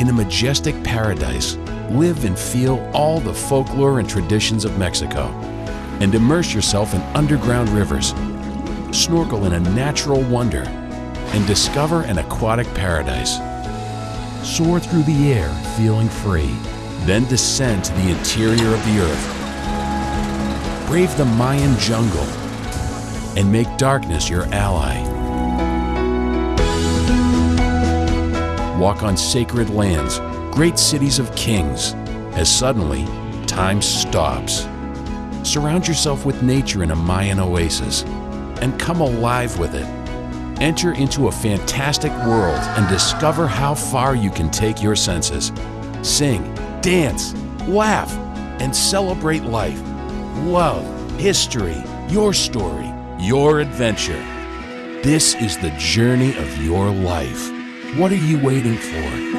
In a majestic paradise, live and feel all the folklore and traditions of Mexico and immerse yourself in underground rivers, snorkel in a natural wonder, and discover an aquatic paradise. Soar through the air feeling free, then descend to the interior of the earth. Brave the Mayan jungle and make darkness your ally. Walk on sacred lands, great cities of kings, as suddenly time stops. Surround yourself with nature in a Mayan oasis and come alive with it. Enter into a fantastic world and discover how far you can take your senses. Sing, dance, laugh, and celebrate life. Love, history, your story, your adventure. This is the journey of your life. What are you waiting for?